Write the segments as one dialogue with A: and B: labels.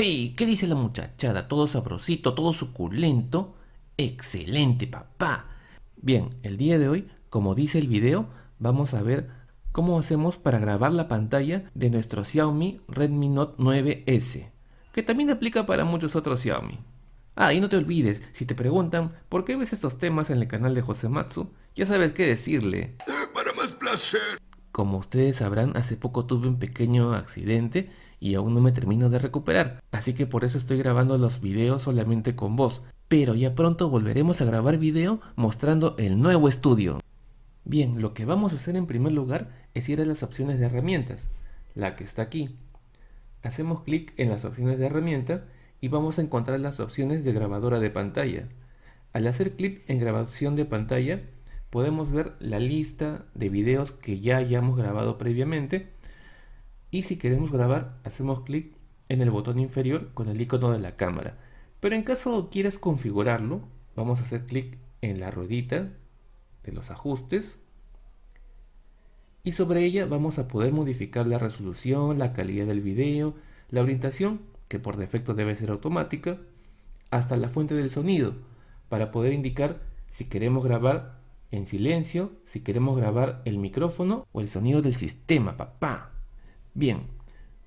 A: ¡Hey! ¿Qué dice la muchachada? Todo sabrosito, todo suculento. ¡Excelente, papá! Bien, el día de hoy, como dice el video, vamos a ver cómo hacemos para grabar la pantalla de nuestro Xiaomi Redmi Note 9S, que también aplica para muchos otros Xiaomi. Ah, y no te olvides, si te preguntan por qué ves estos temas en el canal de José Matsu, ya sabes qué decirle.
B: Para más placer.
A: Como ustedes sabrán, hace poco tuve un pequeño accidente y aún no me termino de recuperar, así que por eso estoy grabando los videos solamente con voz, pero ya pronto volveremos a grabar video mostrando el nuevo estudio. Bien, lo que vamos a hacer en primer lugar es ir a las opciones de herramientas, la que está aquí. Hacemos clic en las opciones de herramienta y vamos a encontrar las opciones de grabadora de pantalla. Al hacer clic en grabación de pantalla, podemos ver la lista de videos que ya hayamos grabado previamente. Y si queremos grabar hacemos clic en el botón inferior con el icono de la cámara. Pero en caso quieras configurarlo vamos a hacer clic en la ruedita de los ajustes. Y sobre ella vamos a poder modificar la resolución, la calidad del video, la orientación que por defecto debe ser automática hasta la fuente del sonido para poder indicar si queremos grabar en silencio, si queremos grabar el micrófono o el sonido del sistema, papá. Bien,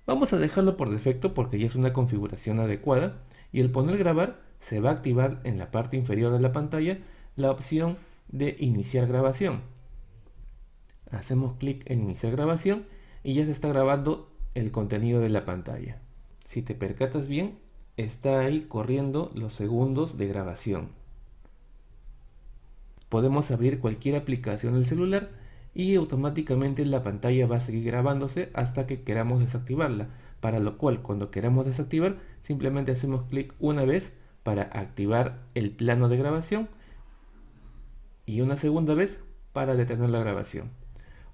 A: vamos a dejarlo por defecto porque ya es una configuración adecuada y el poner grabar se va a activar en la parte inferior de la pantalla la opción de iniciar grabación. Hacemos clic en iniciar grabación y ya se está grabando el contenido de la pantalla. Si te percatas bien, está ahí corriendo los segundos de grabación. Podemos abrir cualquier aplicación del celular y automáticamente la pantalla va a seguir grabándose hasta que queramos desactivarla, para lo cual cuando queramos desactivar simplemente hacemos clic una vez para activar el plano de grabación y una segunda vez para detener la grabación.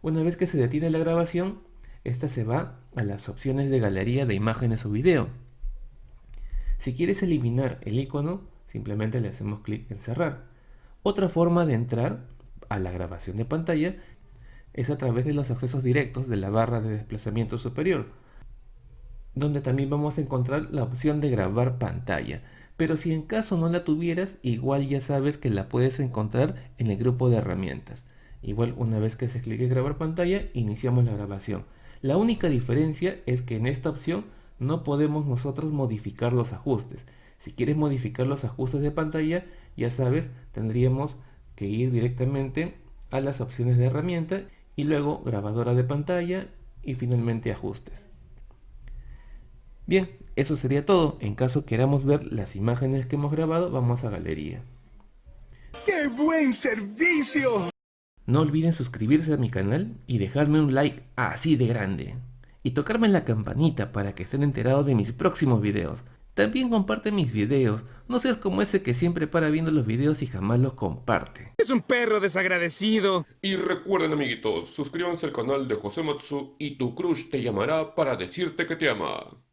A: Una vez que se detiene la grabación, esta se va a las opciones de galería de imágenes o video. Si quieres eliminar el icono, simplemente le hacemos clic en cerrar. Otra forma de entrar a la grabación de pantalla es a través de los accesos directos de la barra de desplazamiento superior, donde también vamos a encontrar la opción de grabar pantalla. Pero si en caso no la tuvieras, igual ya sabes que la puedes encontrar en el grupo de herramientas. Igual una vez que se clique grabar pantalla, iniciamos la grabación. La única diferencia es que en esta opción no podemos nosotros modificar los ajustes. Si quieres modificar los ajustes de pantalla, ya sabes, tendríamos que ir directamente a las opciones de herramienta y luego grabadora de pantalla y finalmente ajustes. Bien, eso sería todo. En caso queramos ver las imágenes que hemos grabado, vamos a galería.
B: ¡Qué buen servicio!
A: No olviden suscribirse a mi canal y dejarme un like así de grande. Y tocarme en la campanita para que estén enterados de mis próximos videos. También comparte mis videos, no seas como ese que siempre para viendo los videos y jamás los comparte.
B: Es un perro desagradecido.
C: Y recuerden amiguitos, suscríbanse al canal de José Matsu y tu crush te llamará para decirte que te ama.